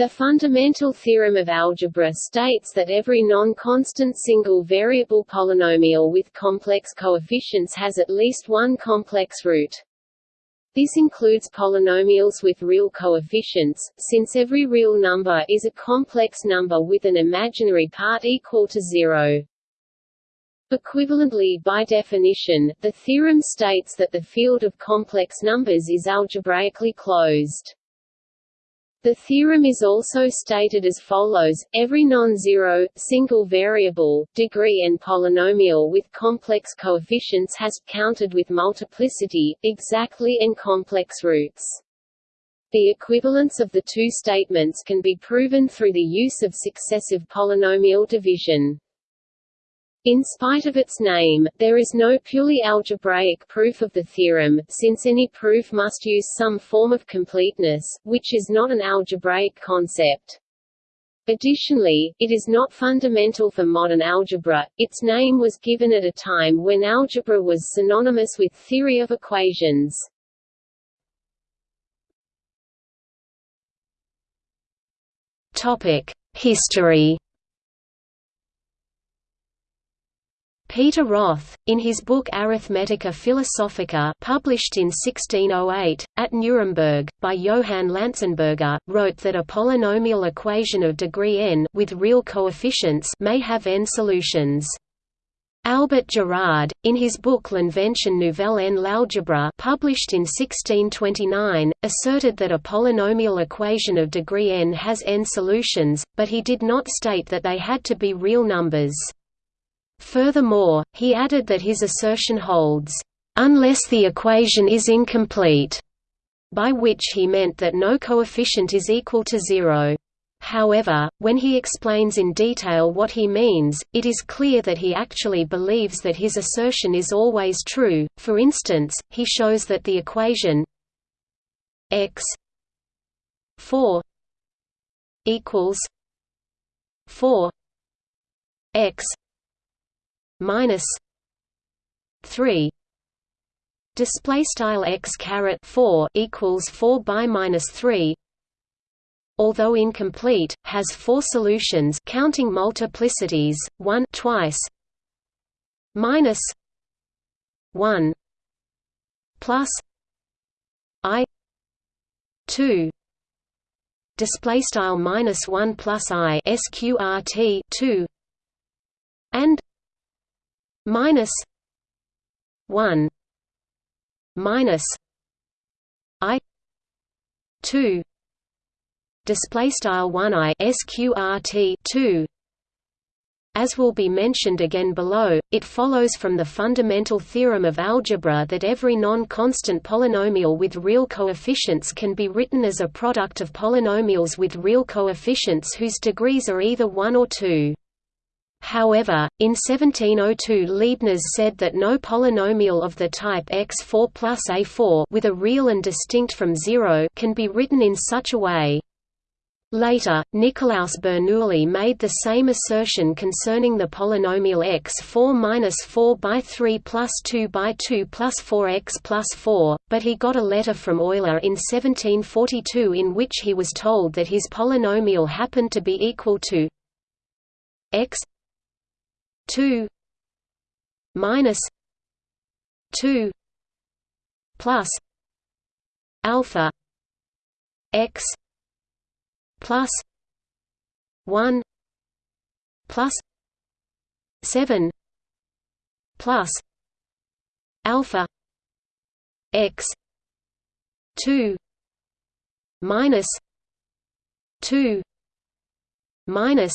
The fundamental theorem of algebra states that every non-constant single-variable polynomial with complex coefficients has at least one complex root. This includes polynomials with real coefficients, since every real number is a complex number with an imaginary part equal to zero. Equivalently by definition, the theorem states that the field of complex numbers is algebraically closed. The theorem is also stated as follows, every non-zero, single variable, degree n polynomial with complex coefficients has, counted with multiplicity, exactly n complex roots. The equivalence of the two statements can be proven through the use of successive polynomial division. In spite of its name, there is no purely algebraic proof of the theorem, since any proof must use some form of completeness, which is not an algebraic concept. Additionally, it is not fundamental for modern algebra, its name was given at a time when algebra was synonymous with theory of equations. History Peter Roth, in his book Arithmetica Philosophica published in 1608, at Nuremberg, by Johann Lanzenberger, wrote that a polynomial equation of degree n with real coefficients may have n solutions. Albert Girard, in his book L'Invention nouvelle en l'algèbre published in 1629, asserted that a polynomial equation of degree n has n solutions, but he did not state that they had to be real numbers. Furthermore, he added that his assertion holds, "...unless the equation is incomplete", by which he meant that no coefficient is equal to zero. However, when he explains in detail what he means, it is clear that he actually believes that his assertion is always true. For instance, he shows that the equation x 4 equals 4 x minus three. Display style x caret 4 equals 4 by minus 3 although incomplete has four solutions counting multiplicities 1 twice. Minus 1 plus i 2 display style minus 1 plus i sqrt 2 and minus one minus I two display style 1 i sqrt 2 as will be mentioned again below it follows from the fundamental theorem of algebra that every non-constant polynomial with real coefficients can be written as a product of polynomials with real coefficients whose degrees are either 1 or 2 However, in 1702 Leibniz said that no polynomial of the type x4 plus a4 with a real and distinct from zero can be written in such a way. Later, Nicolaus Bernoulli made the same assertion concerning the polynomial x4 minus 4 by 3 plus 2 by 2 plus 4x plus 4, but he got a letter from Euler in 1742 in which he was told that his polynomial happened to be equal to x 2 minus 2 plus alpha x plus 1 plus 7 plus alpha x 2 minus 2 minus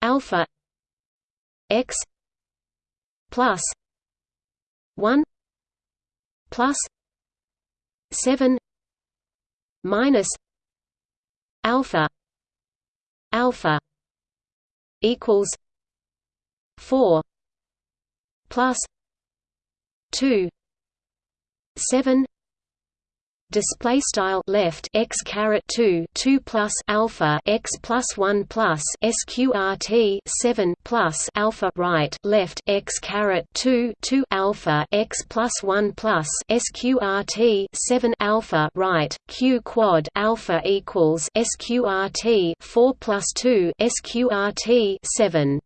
alpha x plus 1 plus 7 minus alpha alpha equals 4 plus 2 7 display style left x caret 2 2 plus alpha x plus 1 plus sqrt 7 plus alpha right left x caret 2 2 alpha x plus 1 plus sqrt 7 alpha right q quad alpha equals sqrt 4 plus 2 sqrt 7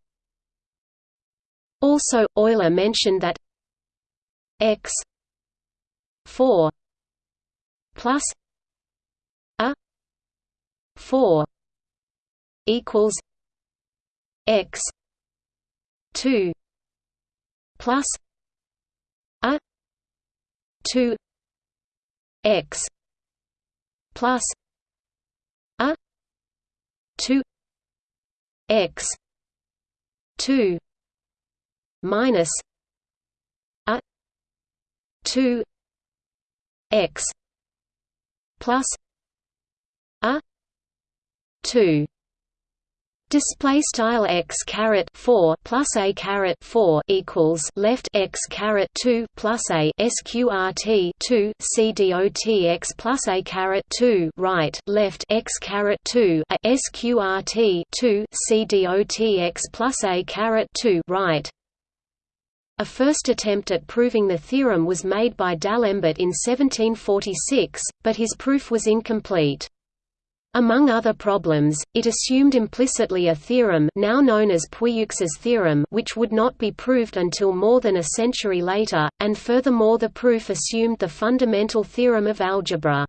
also, Euler mentioned that x 4 plus a 4 equals x 2 plus a 2 x plus a 2 x 2 minus a 2 x plus a 2 Display style x caret four plus a caret four equals left x caret two plus a sqrt two c dot x plus a caret two right left x caret two a sqrt two c dot x plus a caret two right a first attempt at proving the theorem was made by D'Alembert in 1746, but his proof was incomplete. Among other problems, it assumed implicitly a theorem now known as Puiseux's theorem which would not be proved until more than a century later, and furthermore the proof assumed the fundamental theorem of algebra.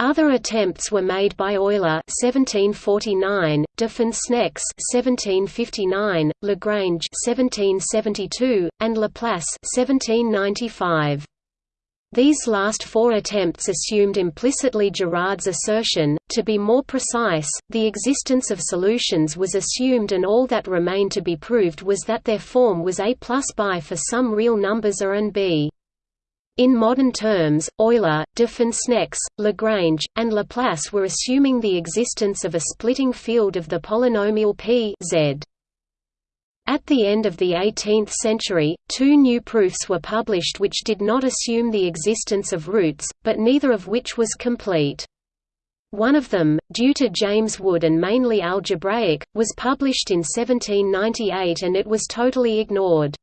Other attempts were made by Euler (1749), de Foncenex (1759), Lagrange (1772), and Laplace (1795). These last four attempts assumed implicitly Girard's assertion. To be more precise, the existence of solutions was assumed and all that remained to be proved was that their form was a plus b for some real numbers a and b. In modern terms, Euler, de Lagrange, and Laplace were assuming the existence of a splitting field of the polynomial p z. At the end of the 18th century, two new proofs were published which did not assume the existence of roots, but neither of which was complete. One of them, due to James Wood and mainly algebraic, was published in 1798 and it was totally ignored.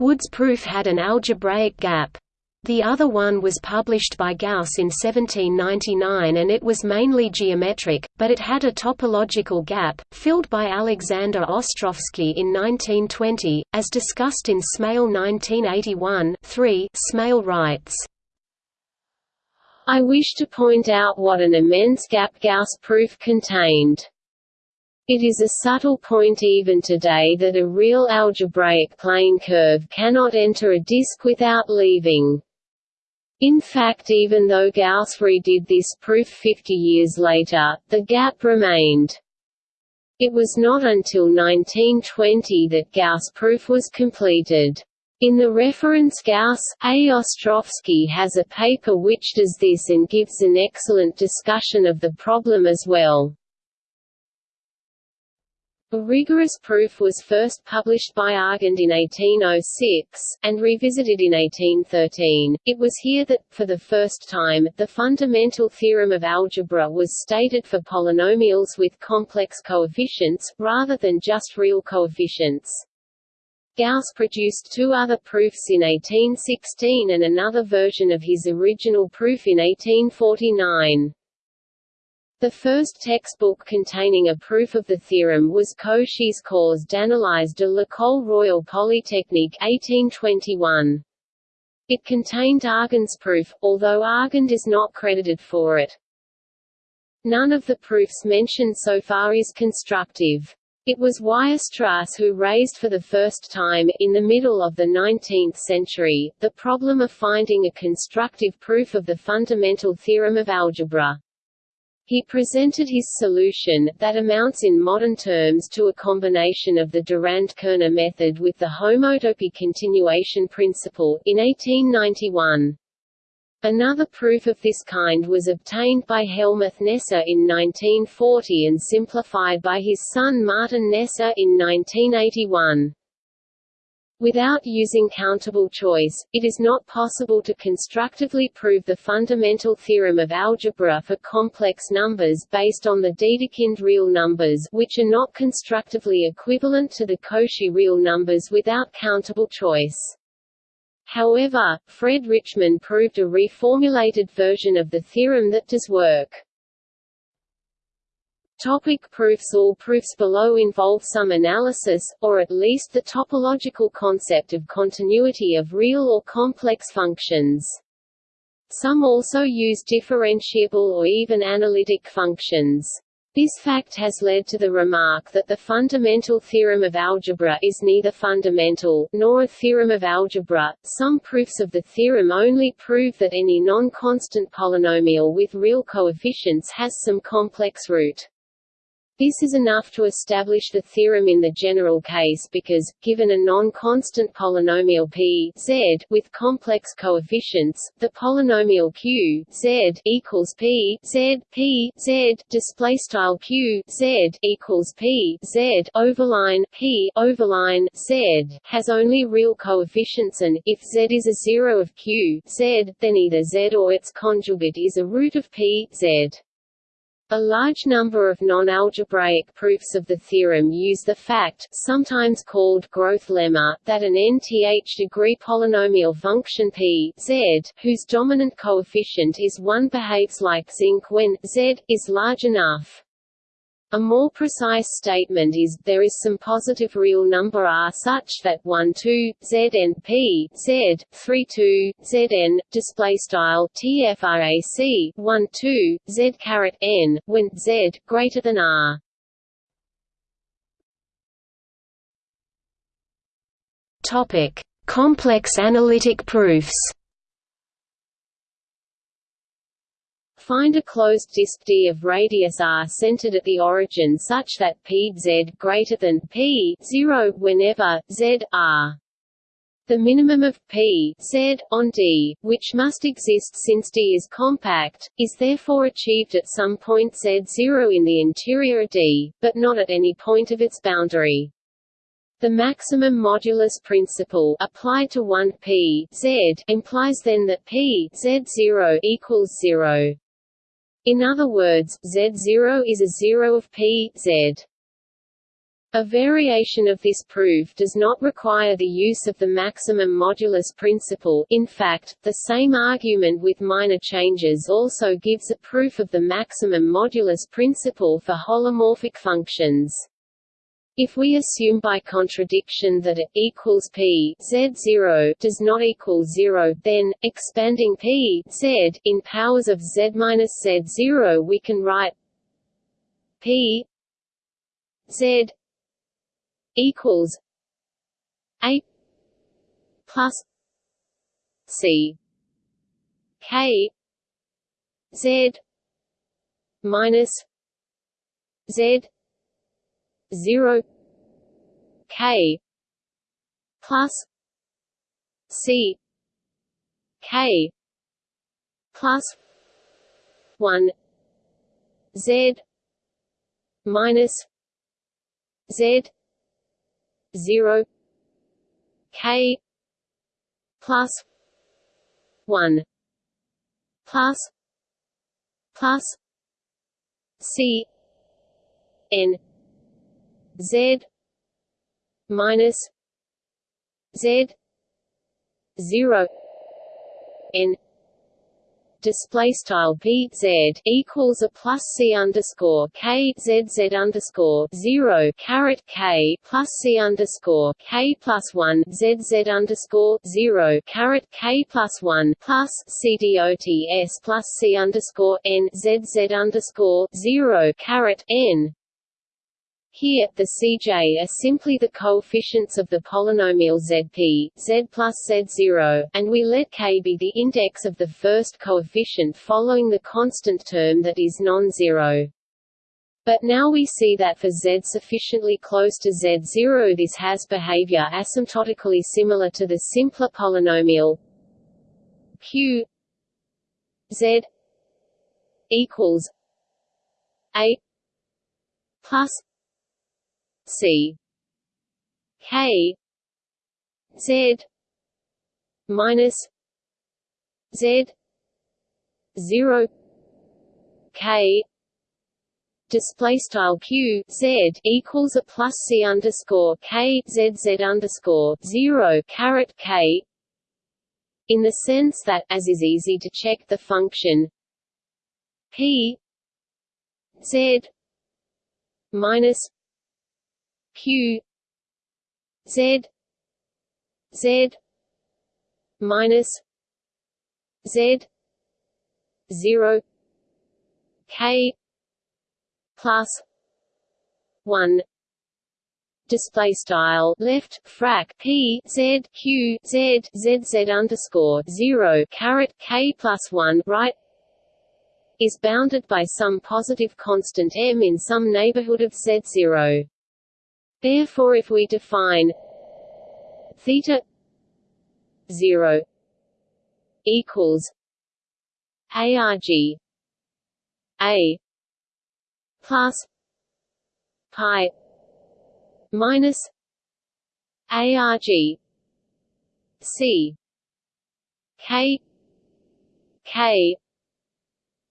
Wood's proof had an algebraic gap. The other one was published by Gauss in 1799 and it was mainly geometric, but it had a topological gap, filled by Alexander Ostrowski in 1920, as discussed in Smale 1981 3. Smale writes, I wish to point out what an immense gap Gauss proof contained. It is a subtle point even today that a real algebraic plane curve cannot enter a disk without leaving. In fact even though Gauss redid this proof 50 years later, the gap remained. It was not until 1920 that Gauss proof was completed. In the reference Gauss, A. Ostrowski has a paper which does this and gives an excellent discussion of the problem as well. A rigorous proof was first published by Argand in 1806, and revisited in 1813. It was here that, for the first time, the fundamental theorem of algebra was stated for polynomials with complex coefficients, rather than just real coefficients. Gauss produced two other proofs in 1816 and another version of his original proof in 1849. The first textbook containing a proof of the theorem was Cauchy's Cours d'analyse de l'École Royale Polytechnique 1821. It contained Argand's proof, although Argand is not credited for it. None of the proofs mentioned so far is constructive. It was Weierstrass who raised for the first time, in the middle of the 19th century, the problem of finding a constructive proof of the fundamental theorem of algebra. He presented his solution, that amounts in modern terms to a combination of the Durand-Kerner method with the homotopy continuation principle, in 1891. Another proof of this kind was obtained by Helmuth Kneser in 1940 and simplified by his son Martin Kneser in 1981. Without using countable choice, it is not possible to constructively prove the fundamental theorem of algebra for complex numbers based on the Dedekind real numbers which are not constructively equivalent to the Cauchy real numbers without countable choice. However, Fred Richman proved a reformulated version of the theorem that does work. Topic proofs All proofs below involve some analysis, or at least the topological concept of continuity of real or complex functions. Some also use differentiable or even analytic functions. This fact has led to the remark that the fundamental theorem of algebra is neither fundamental, nor a theorem of algebra. Some proofs of the theorem only prove that any non-constant polynomial with real coefficients has some complex root. This is enough to establish the theorem in the general case because, given a non-constant polynomial p z with complex coefficients, the polynomial q z equals p z p z display style q z equals p z overline p overline z has only real coefficients and if z is a zero of q z, then either z or its conjugate is a root of p z. A large number of non-algebraic proofs of the theorem use the fact sometimes called growth lemma that an nth degree polynomial function p z, whose dominant coefficient is 1 behaves like zinc when z is large enough. A more precise statement is, there is some positive real number r such that 1 2 zn p z 3 2 zn display style tfrac 1 2 z caret n when z greater than r. Topic: Complex analytic proofs. Find a closed disk D of radius r centered at the origin such that p z greater than p 0 whenever z r. The minimum of p z on D, which must exist since D is compact, is therefore achieved at some point z0 in the interior D, but not at any point of its boundary. The maximum modulus principle applied to 1 p z implies then that p z0 equals 0. In other words, Z0 is a zero of P, Z. A variation of this proof does not require the use of the maximum modulus principle in fact, the same argument with minor changes also gives a proof of the maximum modulus principle for holomorphic functions. If we assume by contradiction that A equals P Z0 does not equal 0, then, expanding P Z in powers of Z minus Z0 we can write P Z equals A plus C. K Z minus Z 0 k plus c k plus 1 z minus z 0 k plus 1 plus plus c n Z minus Z zero N display style p z equals a plus c underscore k z z underscore zero caret k plus c underscore k plus one z z underscore zero caret k plus one plus c dot s plus c underscore n z z underscore zero caret n here, the Cj are simply the coefficients of the polynomial Zp, Z plus Z0, and we let k be the index of the first coefficient following the constant term that is non-zero. But now we see that for Z sufficiently close to Z0 this has behavior asymptotically similar to the simpler polynomial Q Z equals A plus C. K. Z. Minus z. 0 k. Display style q z equals a plus c underscore k z z underscore zero caret k. In the sense that, as is easy to check the function p z minus q z z minus z zero k plus one display style left frac p z q z z z underscore zero caret k plus one right is bounded by some positive constant m in some neighborhood of z zero. Therefore, if we define theta zero equals arg a plus pi minus arg c k k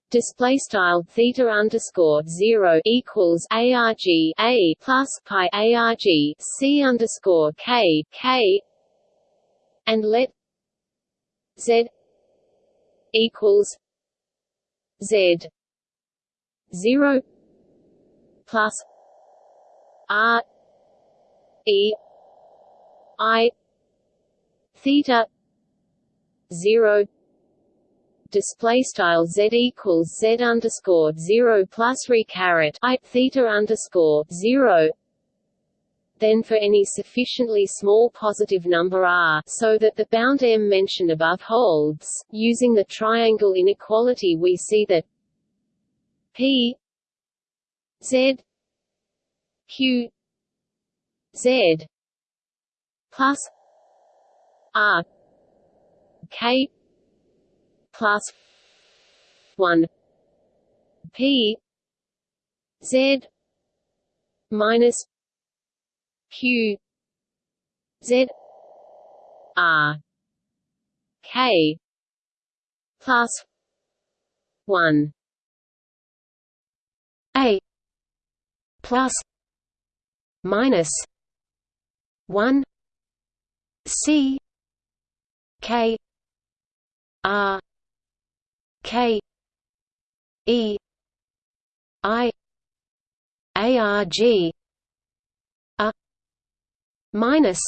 display style theta underscore zero equals arg a plus pi arg c underscore k k and let z equals z zero plus R E I theta zero display style z equals z underscore zero plus re caret i theta underscore zero. Then for any sufficiently small positive number r so that the bound m mentioned above holds, using the triangle inequality we see that p z q z plus r k plus 1 p z minus q z r k plus 1 a plus minus 1 c k r k e i arg a minus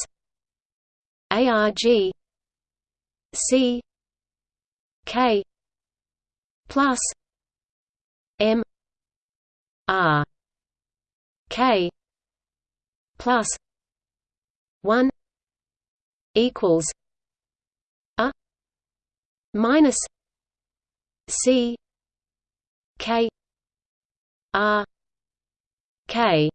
arg c k plus m R K plus one equals a minus C K R K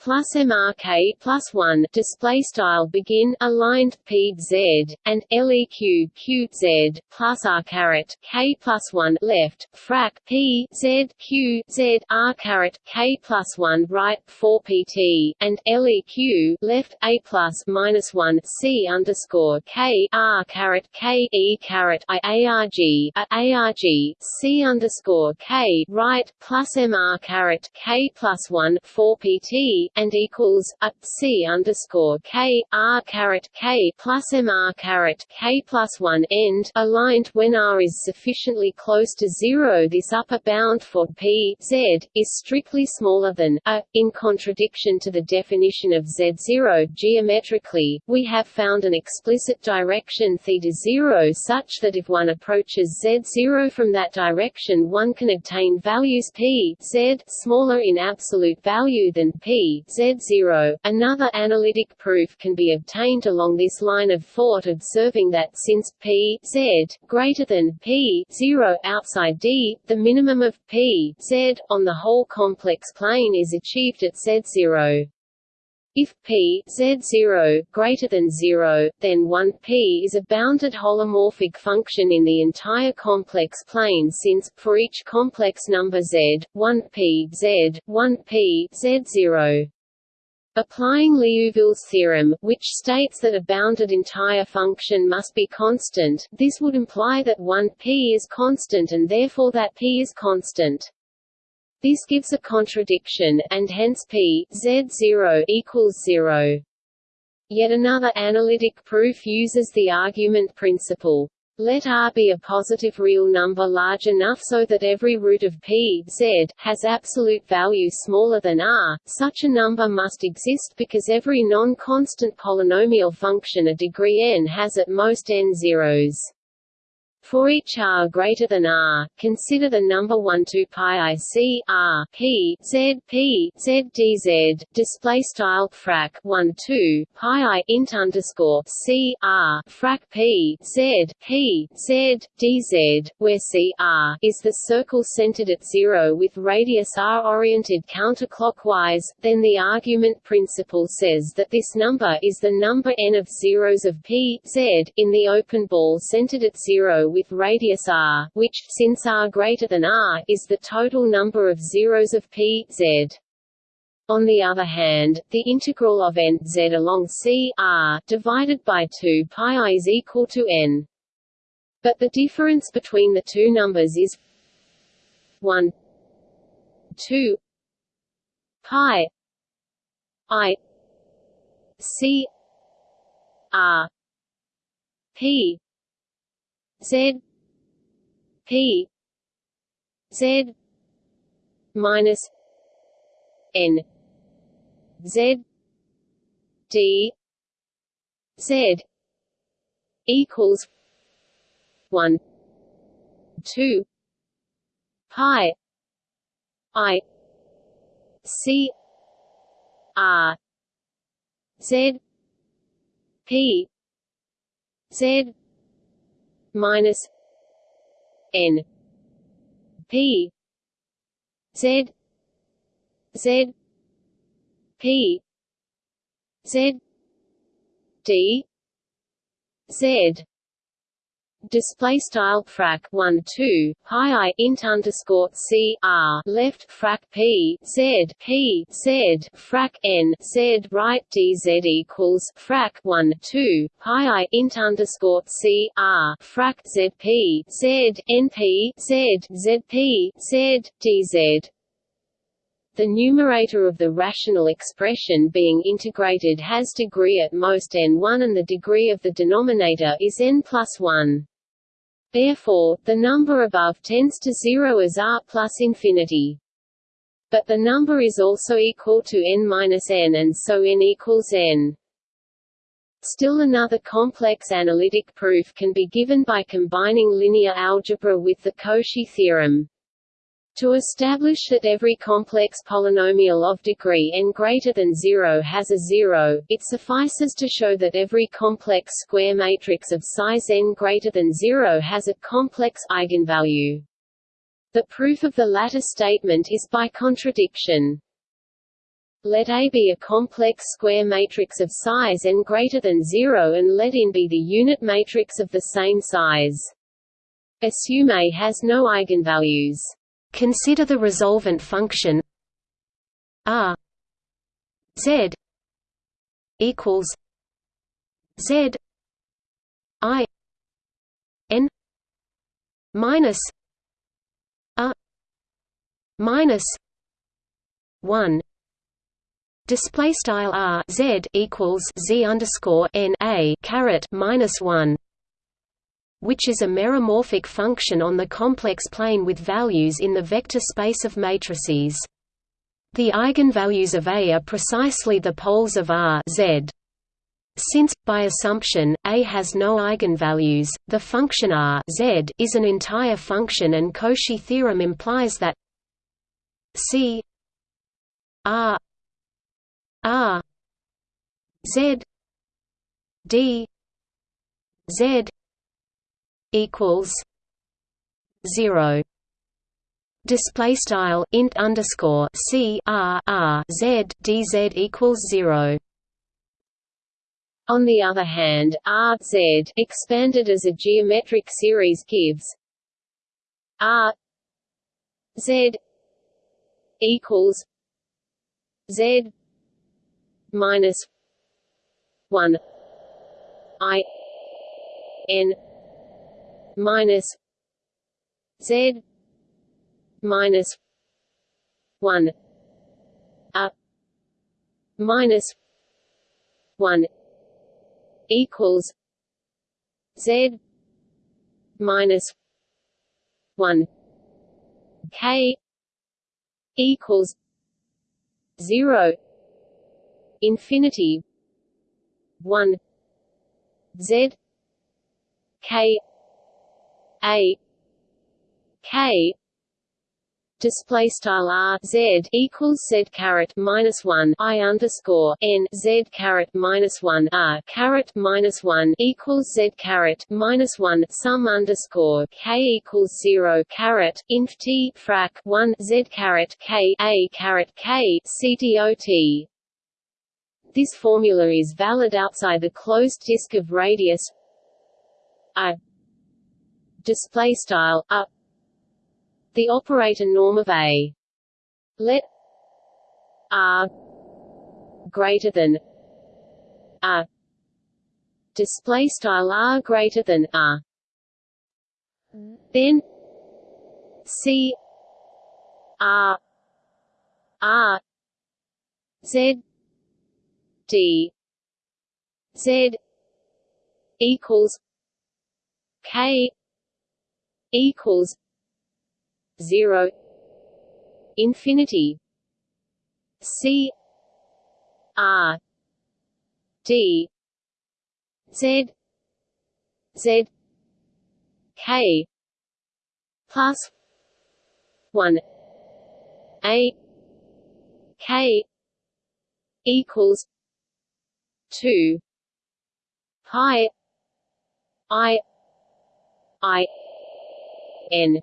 plus MRK plus one display style begin aligned P Z and LEQ Q Z plus R caret K plus one left frac P Z Q Z R caret K plus one right four PT and LEQ left A plus minus one C underscore K R caret K E caret I ARG ARG C underscore K right plus MR caret K plus one four PT and equals a c underscore k r caret k plus m r caret k plus one end aligned when r is sufficiently close to zero. This upper bound for p z is strictly smaller than a. In contradiction to the definition of z zero geometrically, we have found an explicit direction theta zero such that if one approaches z zero from that direction, one can obtain values p z smaller in absolute value than p Z0. Another analytic proof can be obtained along this line of thought observing that since p z greater than p 0 outside D, the minimum of p z on the whole complex plane is achieved at Z0. If p z0 greater than 0, then 1p is a bounded holomorphic function in the entire complex plane since, for each complex number z, 1p z, 1p z0. Applying Liouville's theorem, which states that a bounded entire function must be constant, this would imply that 1 p is constant and therefore that p is constant. This gives a contradiction, and hence p z0 equals 0. Yet another analytic proof uses the argument principle. Let R be a positive real number large enough so that every root of p z has absolute value smaller than R. Such a number must exist because every non-constant polynomial function a degree n has at most n zeros. For each r greater than r, consider the number 1 2 pi i c r p z p z dz display style frac 1 2 pi i int underscore c r frac p z p z dz, where c r is the circle centered at zero with radius r oriented counterclockwise. Then the argument principle says that this number is the number n of zeros of p z in the open ball centered at zero with with radius r, which, since r greater than r, is the total number of zeros of p z. On the other hand, the integral of n z along c r divided by 2 pi i is equal to n. But the difference between the two numbers is 1 2 pi i c r p Z P. Z minus. N. Z. D Z. Equals one. Two. Pi. I. C. R. Z. P. Z minus N. P. Z. Z. P. Z. D. Z display style frac 1 2 pi i int underscore c r left frac p z p z frac n z right dz equals frac 1 2 pi i int underscore c r frac z p z n p z z p z dz the numerator of the rational expression being integrated has degree at most n1 and the degree of the denominator is n plus 1. Therefore, the number above tends to zero as r plus infinity. But the number is also equal to n minus n and so n equals n. Still another complex analytic proof can be given by combining linear algebra with the Cauchy theorem. To establish that every complex polynomial of degree n greater than 0 has a zero, it suffices to show that every complex square matrix of size n greater than 0 has a complex eigenvalue. The proof of the latter statement is by contradiction. Let A be a complex square matrix of size n greater than 0 and let n be the unit matrix of the same size. Assume A has no eigenvalues. Consider the resolvent function r z equals z i n minus a minus 1 display style r z equals z underscore n a caret minus 1 which is a meromorphic function on the complex plane with values in the vector space of matrices. The eigenvalues of A are precisely the poles of R Z. Since, by assumption, A has no eigenvalues, the function R Z is an entire function and Cauchy theorem implies that C R R Z D Z equals zero. Display style int underscore c r r z dz equals zero. On the other hand, R Z expanded as a geometric series gives R Z equals Z minus one I N minus Z minus one A minus one equals Z minus one K equals zero infinity one Z K A K display style r z equals z caret minus one i underscore n z caret minus one r caret minus one equals z caret minus one sum underscore k equals zero caret inf t frac one z caret k a caret k c dot. This formula is valid outside the closed disk of radius i display style up. The operator norm of A. Let R greater than a. Display style R greater than R then C R R Z D Z equals K equals zero infinity C R D Z Z K plus one A K equals two pi I I N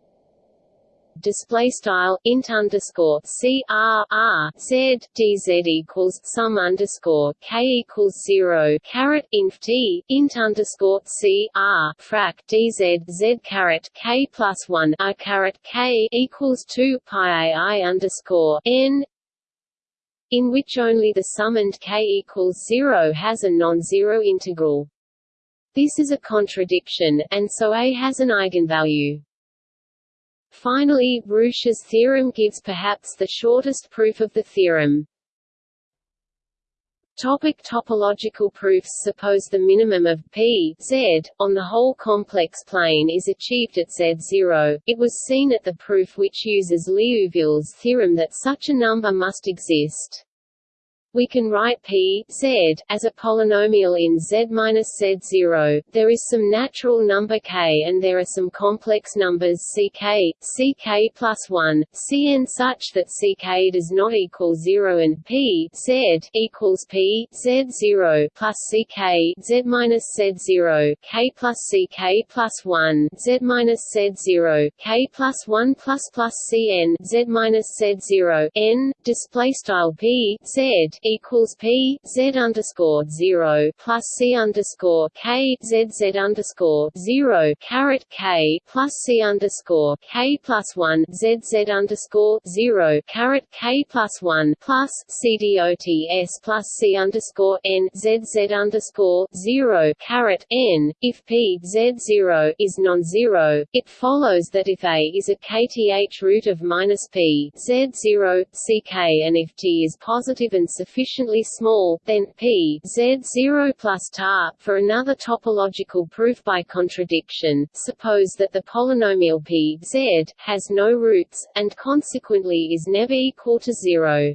display style int underscore c r r z d z equals sum underscore k equals zero caret inf t int underscore c r frac d z z caret k plus one a caret k equals two pi i underscore n in which only the summed k equals zero has a non-zero integral. This is a contradiction, and so A has an eigenvalue. Finally, Rouché's theorem gives perhaps the shortest proof of the theorem. Topic topological proofs Suppose the minimum of p z on the whole complex plane is achieved at z0, it was seen at the proof which uses Liouville's theorem that such a number must exist. We can write p z as a polynomial in z minus z0. There is some natural number k and there are some complex numbers ck, plus 1, cn such that ck does not equal 0 and p z equals p z0 plus ck z minus z0 k plus ck plus 1 z minus z0 k plus 1 plus plus cn z minus z0 n display style p z equals P Z underscore zero plus C underscore K Z Z underscore zero caret K plus C underscore K plus one Z Z underscore zero caret K plus one plus C D O T S plus C underscore N Z Z underscore zero caret N. If P Z zero is non-zero, it follows that if A is a kth root of minus P Z zero CK and if T is positive and sufficient sufficiently small, then p z 0 plus tar. For another topological proof by contradiction, suppose that the polynomial p z has no roots, and consequently is never equal to zero.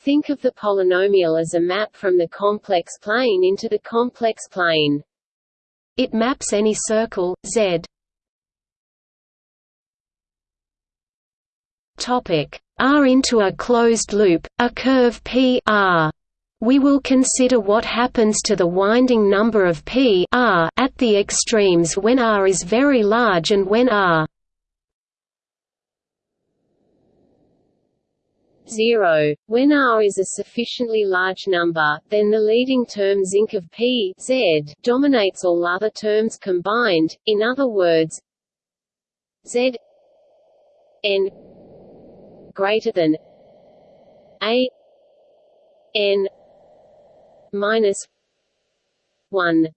Think of the polynomial as a map from the complex plane into the complex plane. It maps any circle, Z. Topic R into a closed loop, a curve P R. We will consider what happens to the winding number of P R at the extremes when R is very large and when R 0. When R is a sufficiently large number, then the leading term zinc of P Z dominates all other terms combined, in other words Z n greater than a n minus one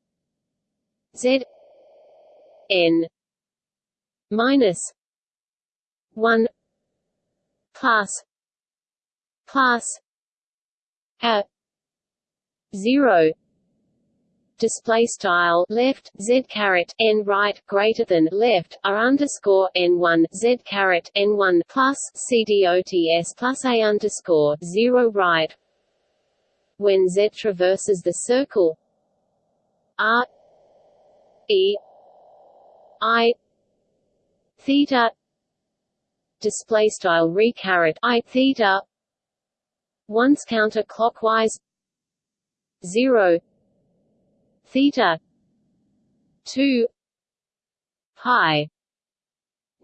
Z N minus one plus plus a zero display style left z caret n right greater than left r underscore n one z caret n one plus cdots plus a underscore zero right. When z traverses the circle r e i theta display style re caret i theta once counterclockwise 0 theta 2 pi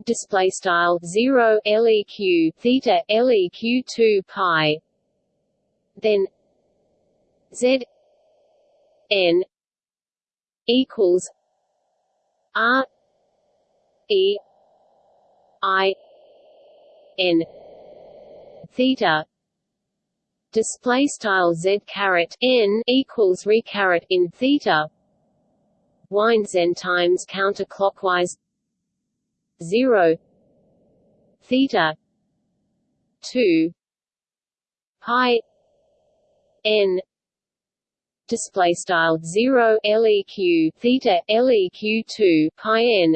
display style 0 leq theta leq 2 pi then z n equals r e i n theta display style z caret n equals re caret in theta winds n times counterclockwise 0 theta 2 pi n display style 0 leq theta leq 2 pi n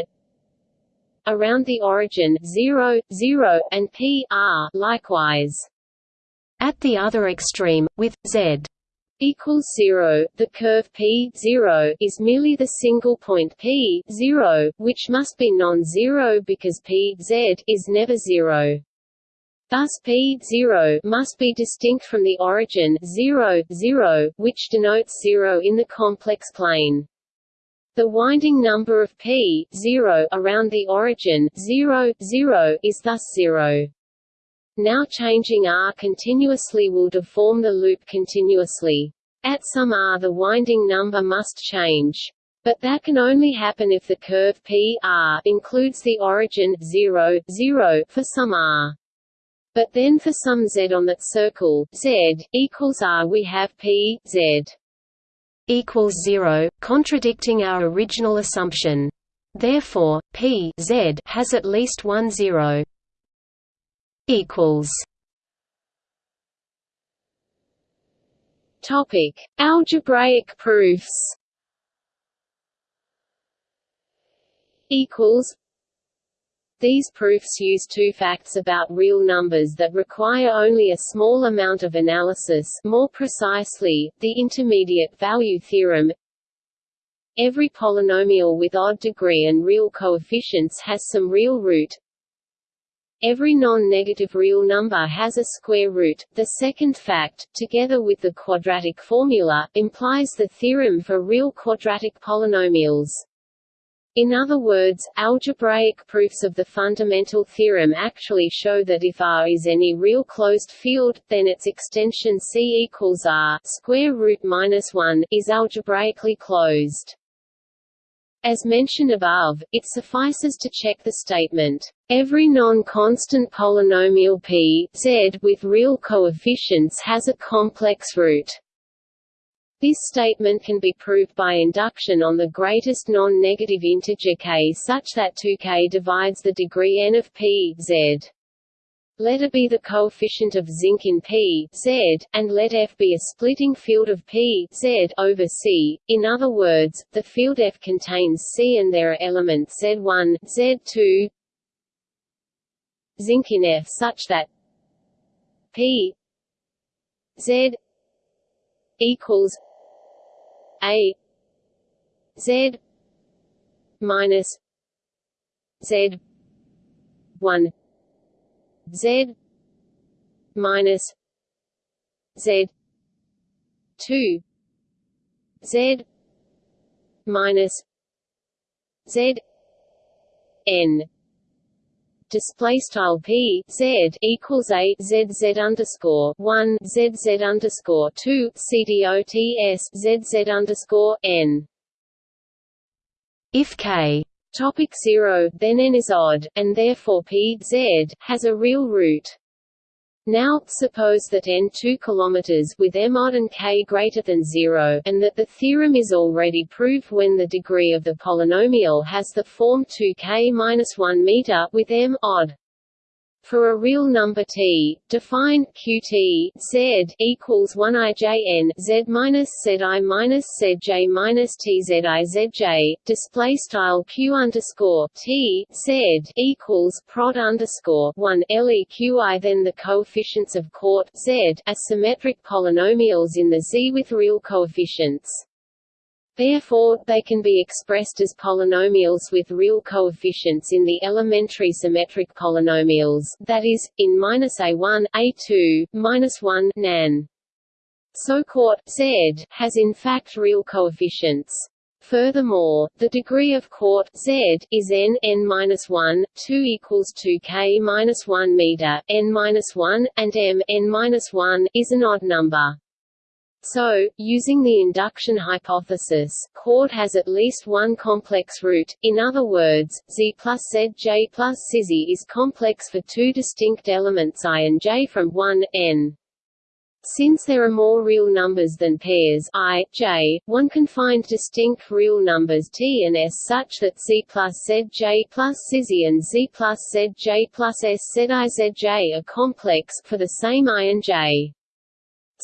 around the origin 0 0 and p r likewise at the other extreme, with z equals 0, the curve p 0 is merely the single point p 0, which must be non-zero because p z is never zero. Thus p 0 must be distinct from the origin 0, 0, which denotes 0 in the complex plane. The winding number of p 0 around the origin 0, 0 is thus 0. Now changing r continuously will deform the loop continuously. At some r the winding number must change. But that can only happen if the curve P r includes the origin 0, 0 for some r. But then for some z on that circle, z equals r we have P z equals 0, contradicting our original assumption. Therefore, P z has at least one zero equals Topic: Algebraic proofs. Equals. These proofs use two facts about real numbers that require only a small amount of analysis more precisely, the intermediate value theorem. Every polynomial with odd degree and real coefficients has some real root, Every non-negative real number has a square root. The second fact, together with the quadratic formula, implies the theorem for real quadratic polynomials. In other words, algebraic proofs of the fundamental theorem actually show that if R is any real closed field, then its extension C equals R square root minus 1 is algebraically closed. As mentioned above, it suffices to check the statement, "...every non-constant polynomial p z with real coefficients has a complex root." This statement can be proved by induction on the greatest non-negative integer k such that 2k divides the degree n of p z. Let A be the coefficient of zinc in P Z, and let F be a splitting field of P Z over C. In other words, the field F contains C and there are elements Z1, Z2, zinc in F such that P Z equals A Z minus Z one Z minus Z two Z minus Z N display style p z equals a z z underscore one z z underscore two c d o t s z z underscore n. If k Topic 0, then n is odd, and therefore p z has a real root. Now, suppose that n 2 km with m odd and k greater than 0, and that the theorem is already proved when the degree of the polynomial has the form 2k-1 meter with m odd. For a real number t, define qt z equals 1 ijn z minus zi minus zj minus tzizj display style q underscore t z equals prod underscore 1 leqi then the coefficients of court z as symmetric polynomials in the Z with real coefficients. Therefore, they can be expressed as polynomials with real coefficients in the elementary symmetric polynomials, that is, in -a1, a2, -1 nan. So court z has in fact real coefficients. Furthermore, the degree of court z is n n minus one, two equals two k minus one meter, n minus one, and m n minus one is an odd number. So, using the induction hypothesis, court has at least one complex root, in other words, Z plus Zj plus Cz is complex for two distinct elements i and j from 1, n. Since there are more real numbers than pairs i, j, one can find distinct real numbers t and s such that z plus zj plus Cz and z plus zj plus s zizj are complex for the same i and j.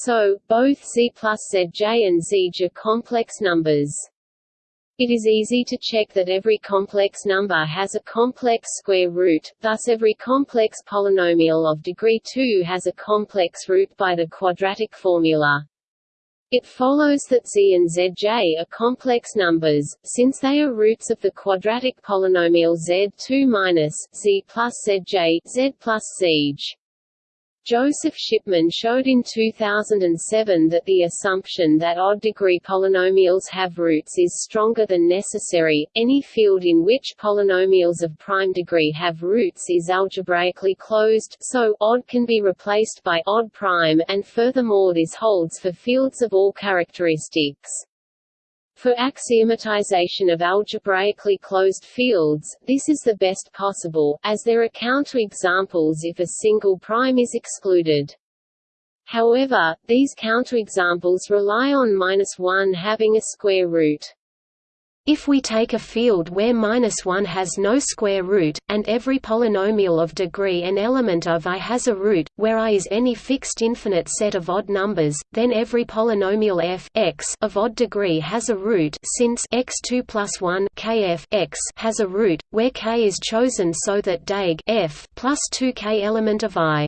So, both Z plus Zj and Zj are complex numbers. It is easy to check that every complex number has a complex square root, thus every complex polynomial of degree 2 has a complex root by the quadratic formula. It follows that z and zj are complex numbers, since they are roots of the quadratic polynomial z2 minus z plus zj z plus zj. Joseph Shipman showed in 2007 that the assumption that odd-degree polynomials have roots is stronger than necessary. Any field in which polynomials of prime degree have roots is algebraically closed, so odd can be replaced by odd prime, and furthermore this holds for fields of all characteristics. For axiomatization of algebraically closed fields, this is the best possible, as there are counterexamples if a single prime is excluded. However, these counterexamples rely on minus 1 having a square root. If we take a field where minus 1 has no square root, and every polynomial of degree n element of i has a root, where i is any fixed infinite set of odd numbers, then every polynomial f x of odd degree has a root since x2 plus 1 kf x has a root, where k is chosen so that dag f plus 2 k element of i.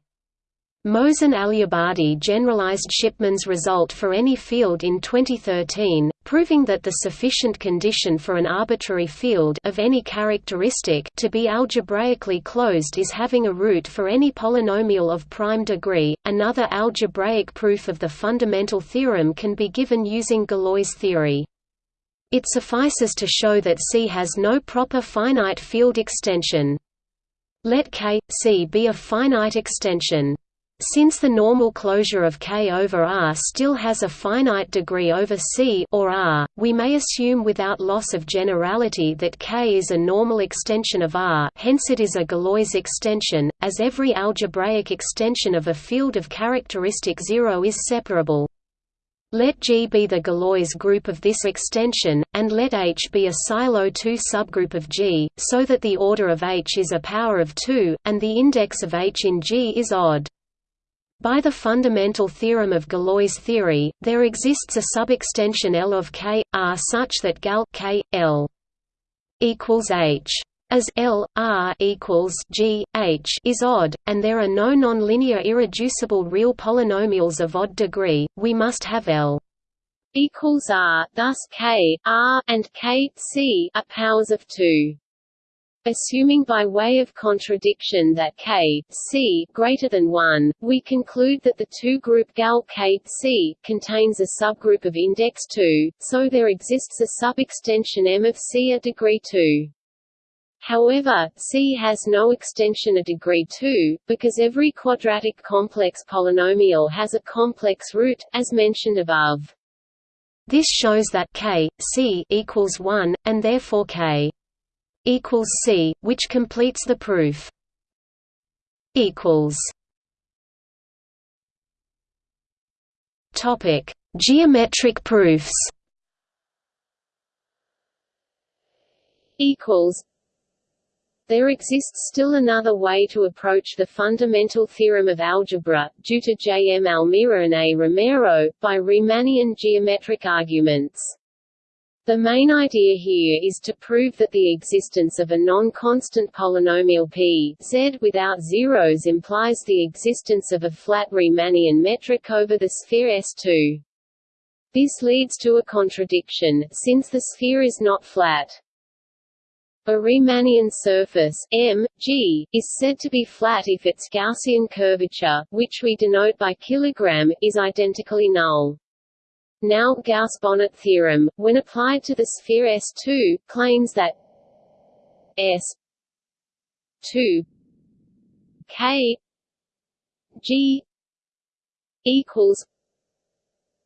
Mohsen Aliabadi generalized Shipman's result for any field in 2013, proving that the sufficient condition for an arbitrary field of any characteristic to be algebraically closed is having a root for any polynomial of prime degree. Another algebraic proof of the fundamental theorem can be given using Galois theory. It suffices to show that C has no proper finite field extension. Let K, C be a finite extension. Since the normal closure of K over R still has a finite degree over C or R, we may assume without loss of generality that K is a normal extension of R hence it is a Galois extension, as every algebraic extension of a field of characteristic zero is separable. Let G be the Galois group of this extension, and let H be a Sylow 2 subgroup of G, so that the order of H is a power of 2, and the index of H in G is odd. By the fundamental theorem of Galois theory, there exists a subextension L of K, R such that gal K, L equals H. As L, R equals G, H is odd, and there are no nonlinear irreducible real polynomials of odd degree, we must have L equals R, thus K, R, and K, C are powers of 2. Assuming by way of contradiction that k, c greater than 1, we conclude that the two-group gal k, c contains a subgroup of index 2, so there exists a subextension M of C at degree 2. However, C has no extension a degree 2, because every quadratic complex polynomial has a complex root, as mentioned above. This shows that k, c equals 1, and therefore k equals C, which completes the proof. equals Topic: Geometric proofs. Equals. There exists still another way to approach the fundamental theorem of algebra, due to J. M. Almira and A. Romero, by Riemannian geometric arguments. The main idea here is to prove that the existence of a non-constant polynomial p z without zeros implies the existence of a flat Riemannian metric over the sphere S2. This leads to a contradiction, since the sphere is not flat. A Riemannian surface M, G, is said to be flat if its Gaussian curvature, which we denote by kilogram, is identically null. Now Gauss-Bonnet theorem, when applied to the sphere S2, claims that S 2 K G equals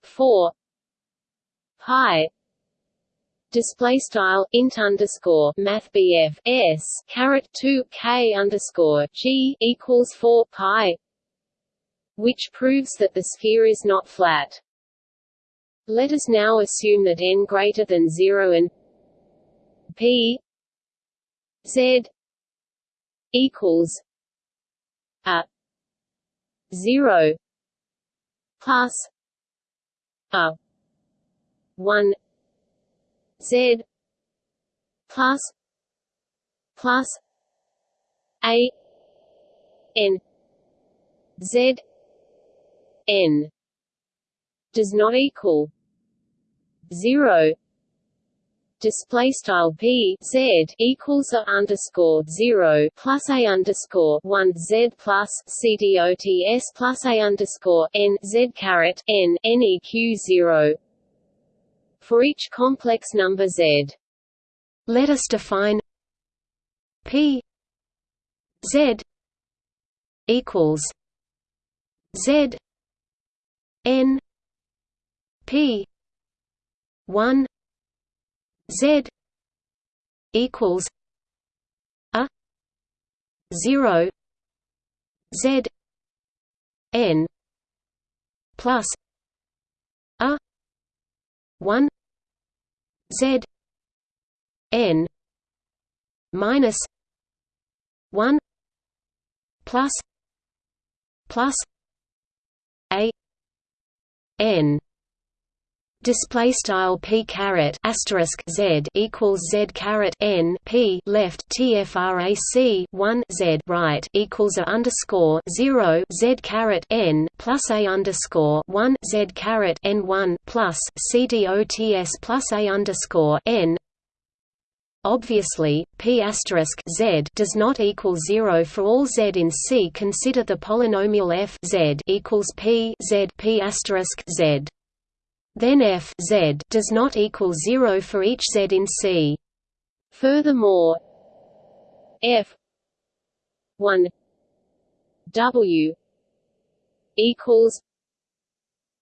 4 pi display style int underscore math BF s caret 2 k underscore g equals 4 pi, which proves that the sphere is not flat. Let us now assume that n greater than 0 and p z equals a 0 plus a 1 Z plus plus A N Z N does not equal zero display style p z equals a underscore zero plus a underscore one z plus c dots plus a underscore n z caret n neq zero for each complex number z. Let us define p z equals z n p 1 z equals a 0 z n plus a 1 Z N minus one plus plus A N display style p caret asterisk z equals z caret n p left tfrac 1 z right equals a underscore 0 z caret n plus a underscore 1 z caret n 1 plus c dots plus a underscore n Obviously, p z does not equal zero for all z in C. Consider the polynomial f z equals p z p asterisk z then f z does not equal 0 for each z in C. Furthermore, f 1 w equals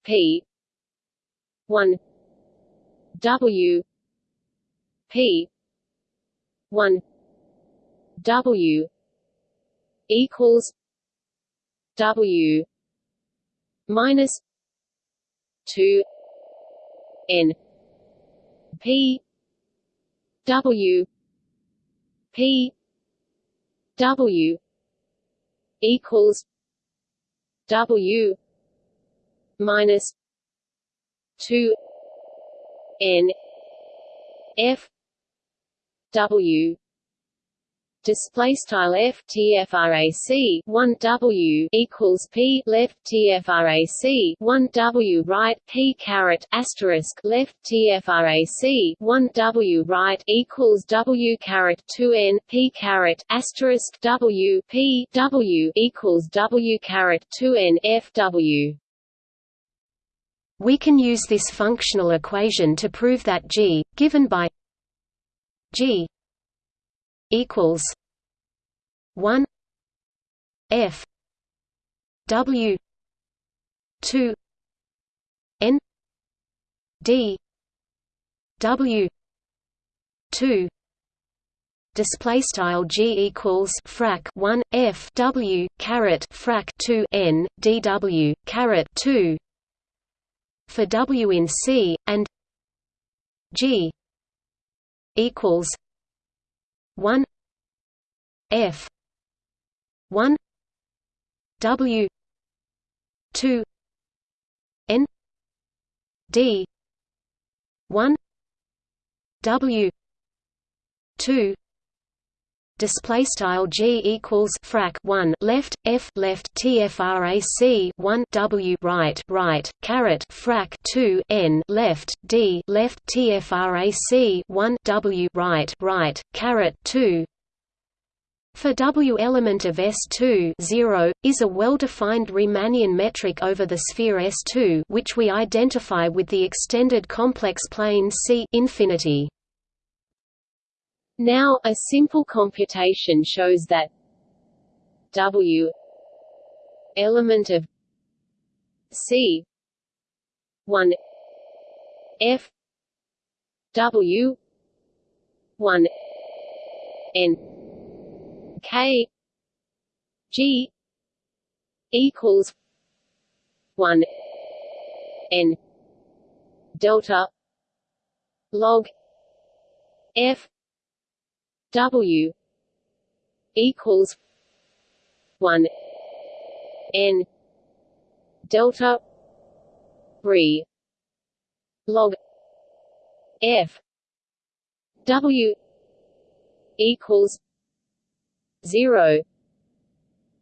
p 1 w p 1 w equals w minus 2 N P W P W equals W minus two N F W display style f tfrac 1 w equals p left tfrac 1 w right p caret asterisk left tfrac 1 w right equals w caret 2 n p caret asterisk w p w equals w caret 2 n f w. We can use this functional equation to prove that g, given by g equals one F W two N D W two display style g equals frac 1 f w caret frac 2 n dw caret 2 for W in C and G equals one F one W two N D one W two display style g equals frac 1 left f left tfrac 1 w right right caret frac 2 n left d left tfrac 1 w right right caret 2 for W element of S2 0, is a well-defined Riemannian metric over the sphere S2 which we identify with the extended complex plane C infinity. Now, a simple computation shows that W element of C 1 F W 1 N K G equals 1 N delta log F W equals one N delta re log F. W equals zero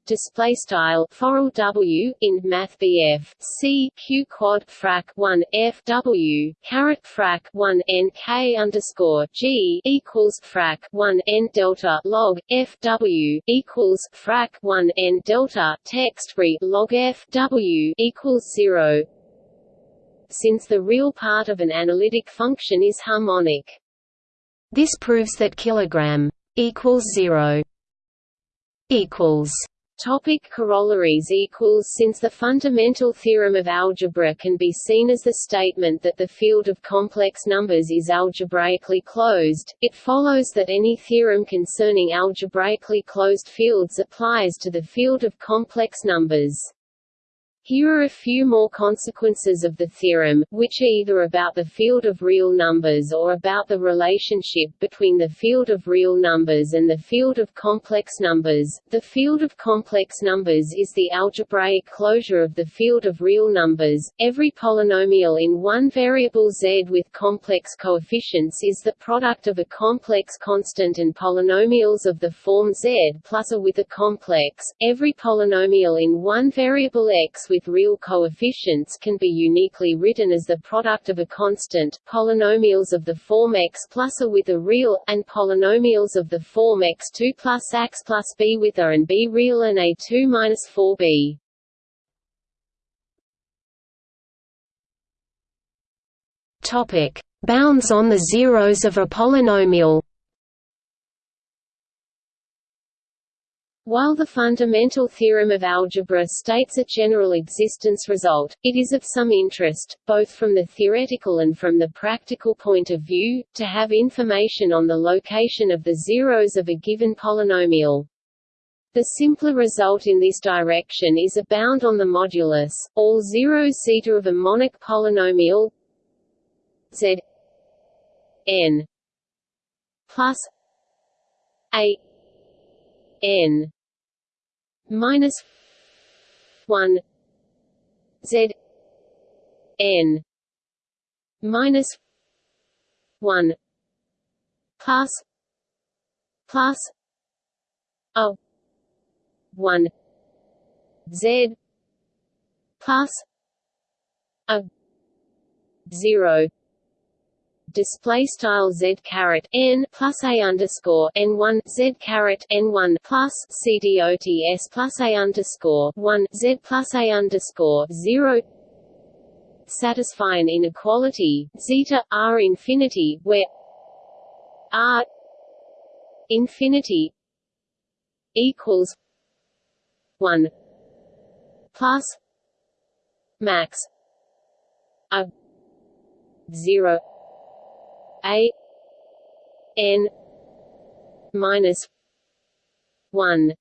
display style foral w in math bf c q quad frac 1 f w caret frac 1 n k underscore g equals frac 1 n delta log f w equals frac 1 n delta text re log f w equals zero. Since the real part of an analytic function is harmonic, this proves that kilogram equals zero equals Topic corollaries equals Since the fundamental theorem of algebra can be seen as the statement that the field of complex numbers is algebraically closed, it follows that any theorem concerning algebraically closed fields applies to the field of complex numbers. Here are a few more consequences of the theorem, which are either about the field of real numbers or about the relationship between the field of real numbers and the field of complex numbers. The field of complex numbers is the algebraic closure of the field of real numbers. Every polynomial in one variable z with complex coefficients is the product of a complex constant and polynomials of the form z plus a with a complex. Every polynomial in one variable x with real coefficients can be uniquely written as the product of a constant, polynomials of the form x plus a with a real, and polynomials of the form x2 plus x plus b with a and b real and a2 minus 4b. Topic: Bounds on the zeros of a polynomial. While the fundamental theorem of algebra states a general existence result, it is of some interest, both from the theoretical and from the practical point of view, to have information on the location of the zeros of a given polynomial. The simpler result in this direction is a bound on the modulus, all zeros zeta of a monic polynomial z n plus a n minus one Z N minus one plus plus a one Z plus a zero display style z caret n plus a underscore n one z caret n one plus c dots plus a underscore one z plus a underscore zero. Satisfy an inequality zeta r infinity where r infinity equals one plus max a zero a n minus 1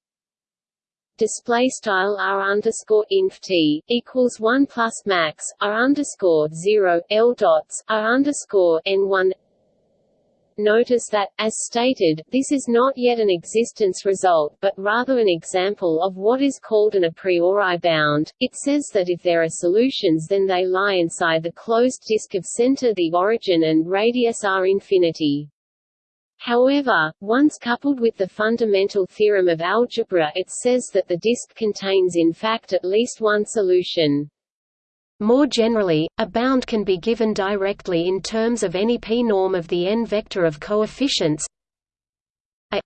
display style r underscore inf t equals one plus max r underscore zero l dots r underscore n one. Notice that, as stated, this is not yet an existence result but rather an example of what is called an a priori bound. It says that if there are solutions then they lie inside the closed disk of center the origin and radius r infinity. However, once coupled with the fundamental theorem of algebra it says that the disk contains in fact at least one solution. More generally, a bound can be given directly in terms of any p-norm of the n-vector of coefficients. A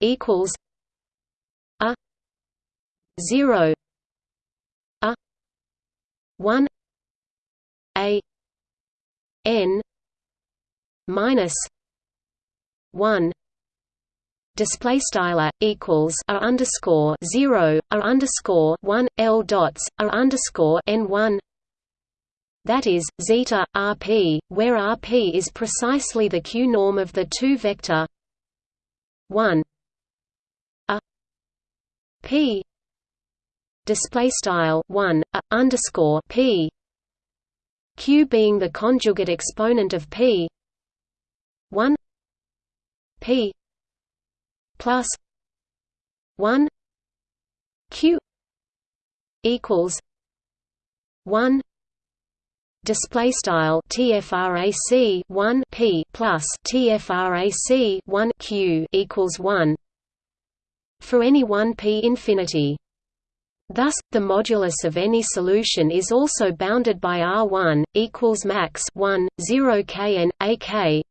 equals a 0 a 1 a n minus 1 display style equals r underscore zero r underscore one l dots r underscore n one. That is zeta rp, where rp is precisely the q norm of the two vector. One. A. P. Display style one a underscore p. Q being the conjugate exponent of p. One. P plus 1 q equals 1 display style tfrac 1 p plus tfrac 1 q equals 1 for any 1 p infinity Thus, the modulus of any solution is also bounded by R1 equals max 1 0 kn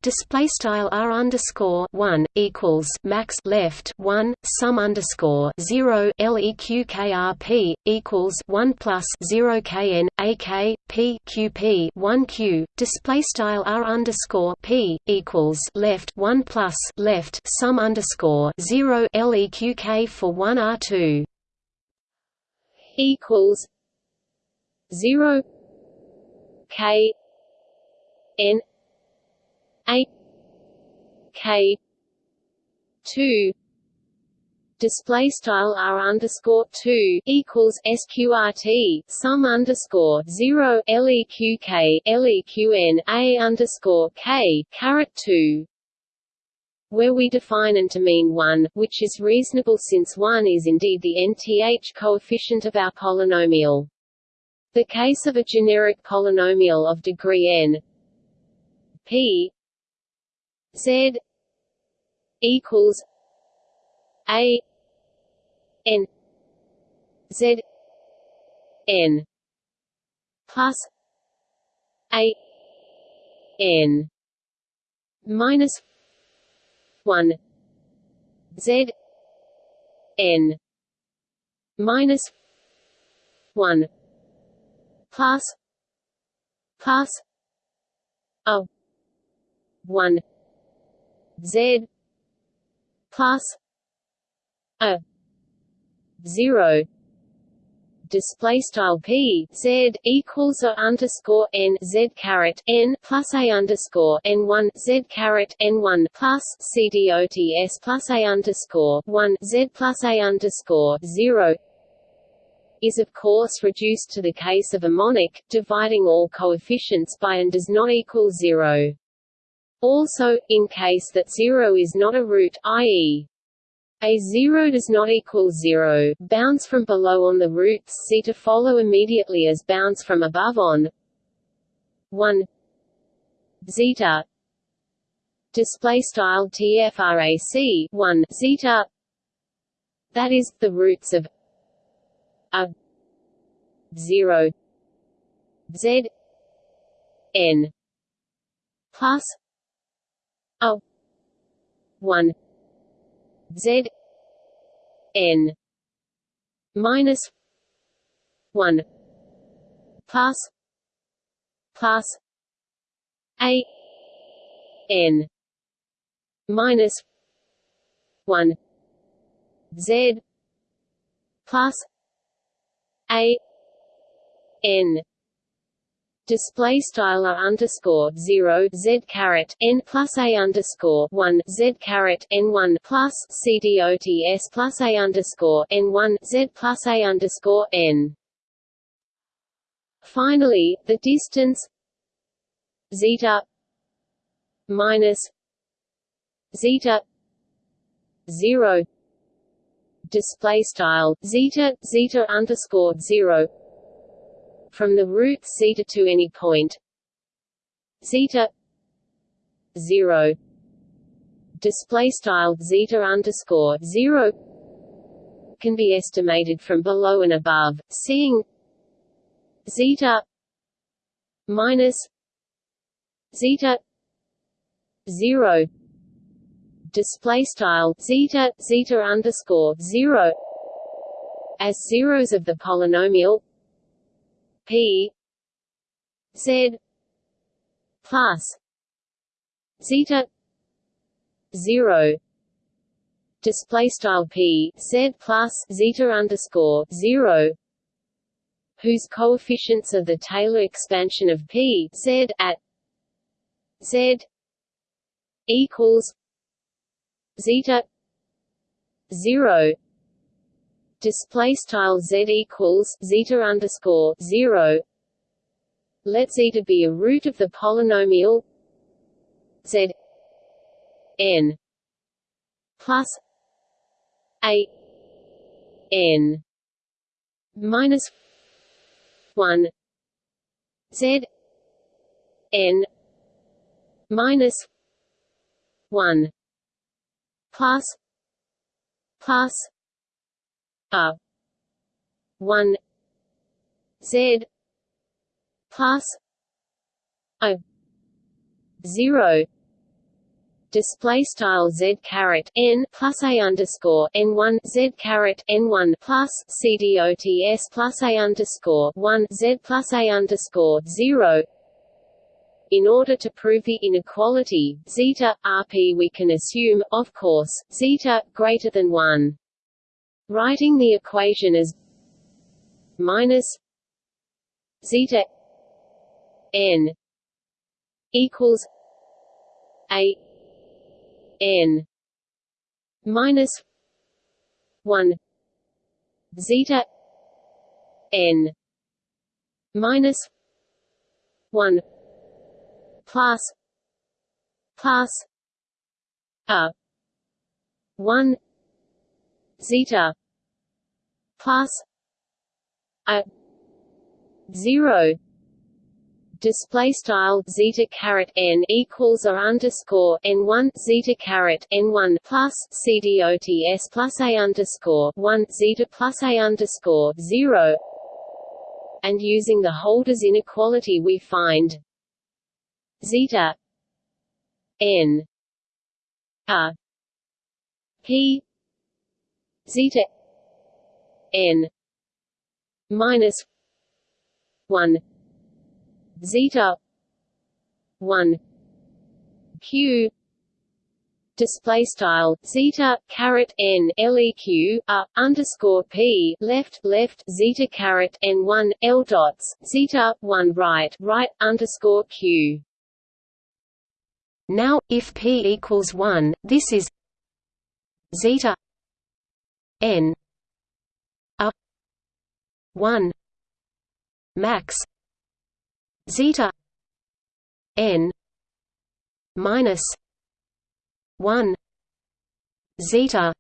display style R underscore 1 equals max left 1 sum underscore 0 leq krp equals 1 plus 0 kn ak p qp 1 q display style R underscore p equals left 1 plus left sum underscore 0 leq k for 1 R2 equals zero K N A K two. Display style r underscore two equals sqrt sum underscore zero leq leqn a underscore k caret two where we define and to mean 1, which is reasonable since 1 is indeed the nth coefficient of our polynomial. The case of a generic polynomial of degree n p z equals a n z n plus a n minus one. Z. N. Minus one. Plus plus a one. Z. Plus a zero display style p z equals a underscore n z caret n plus a underscore n one z caret n one plus c dots plus a underscore one z plus a underscore zero is of course reduced to the case of a monic, dividing all coefficients by and does not equal zero. Also, in case that zero is not a root i.e. A 0 does not equal 0, bounds from below on the roots see to follow immediately as bounds from above on 1 zeta display style tfrac 1 zeta. That is the roots of a 0 z n plus a 1 Z N minus one. Plus plus A N minus one. Z plus A N display style r underscore zero z caret n plus a underscore one z caret n one plus c dots plus a underscore n one z plus a underscore n. Finally, the distance zeta minus zeta zero display style zeta zeta underscore zero from the root zeta to any point. Zeta zero. Display style zeta underscore zero can be estimated from below and above, seeing zeta minus zeta zero. Display style zeta zeta underscore zero as zeros of the polynomial p z plus zeta zero display style p z plus zeta underscore zero whose coefficients are the Taylor expansion of p z at z equals zeta 0 display style z equals zeta underscore 0 let zeta be a root of the polynomial z n plus a n minus 1 z n minus 1 plus plus a 1 z plus a 0 display style z caret n plus a underscore n one z caret n one plus c dots plus a underscore one z plus a underscore zero in order to prove the inequality, zeta, rp we can assume, of course, zeta, greater than 1. Writing the equation as minus zeta n equals a n minus 1 zeta n minus 1 plus plus a 1 zeta plus a 0 display style zeta caret n equals or underscore n one zeta caret n one plus c dots plus a underscore one zeta plus a underscore zero, and using the Holder's inequality we find zeta n a p zeta n minus 1 zeta 1 q display style zeta caret n leq a underscore p left left zeta caret n one l dots zeta one right right underscore q. Now, if p equals one, this is zeta n a one max zeta n minus 1 zeta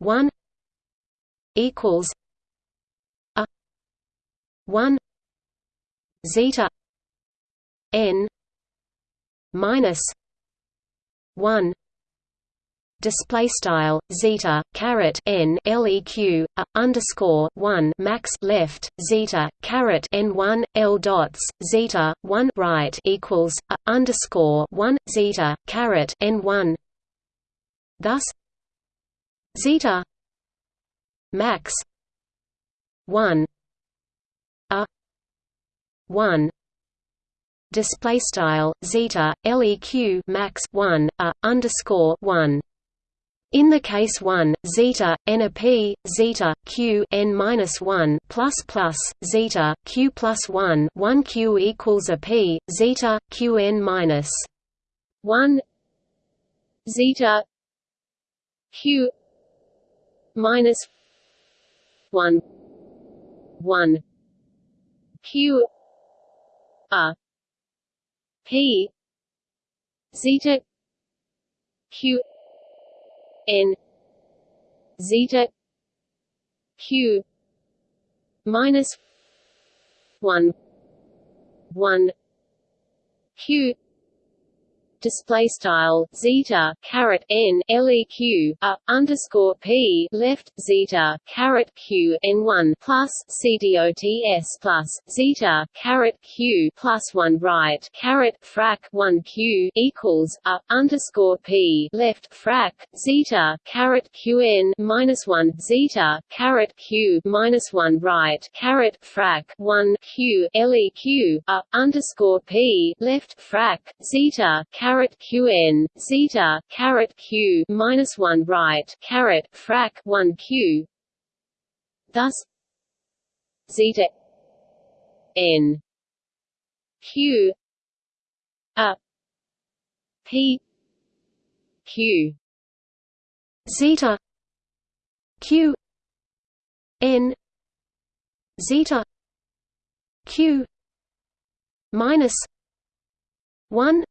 1 equals a 1 zeta n minus 1 display style zeta caret n leq a underscore one max left zeta caret n one l dots zeta one right equals a underscore one zeta caret n one. Thus, zeta max one a one display style zeta leq max 1 a underscore 1 In the case 1, zeta n a p zeta q n minus 1 plus plus zeta q plus 1 1 q equals a p zeta q n minus 1 zeta q minus 1 1 q a p zeta q n zeta q minus 1 1 q display style zeta caret n leq a underscore p left zeta caret q n one plus cdots plus zeta caret q plus one right caret frac one q equals a underscore p left frac zeta caret qn minus one zeta caret q minus one right caret frac one q leq a underscore p left frac zeta caret qn zeta caret q minus one right caret frac one q. Thus, zeta n q a p q zeta q n zeta q minus 1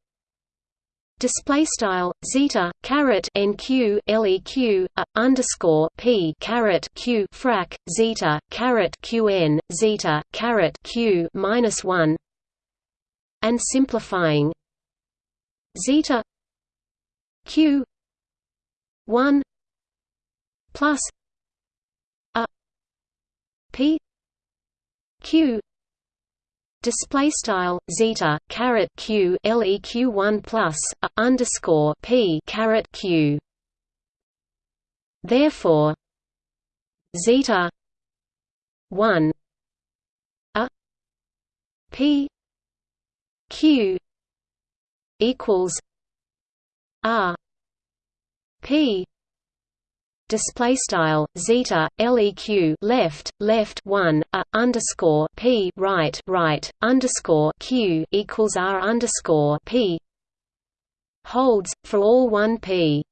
Display style zeta caret nq leq a uh, underscore p caret q frac zeta caret qn zeta caret q minus one. And simplifying. Zeta q one plus a p q display style zeta caret q leq 1 plus underscore p caret q. Therefore zeta 1 a p q equals r p display style zeta leq left left 1 a underscore p right right underscore q equals r underscore p holds for all 1 p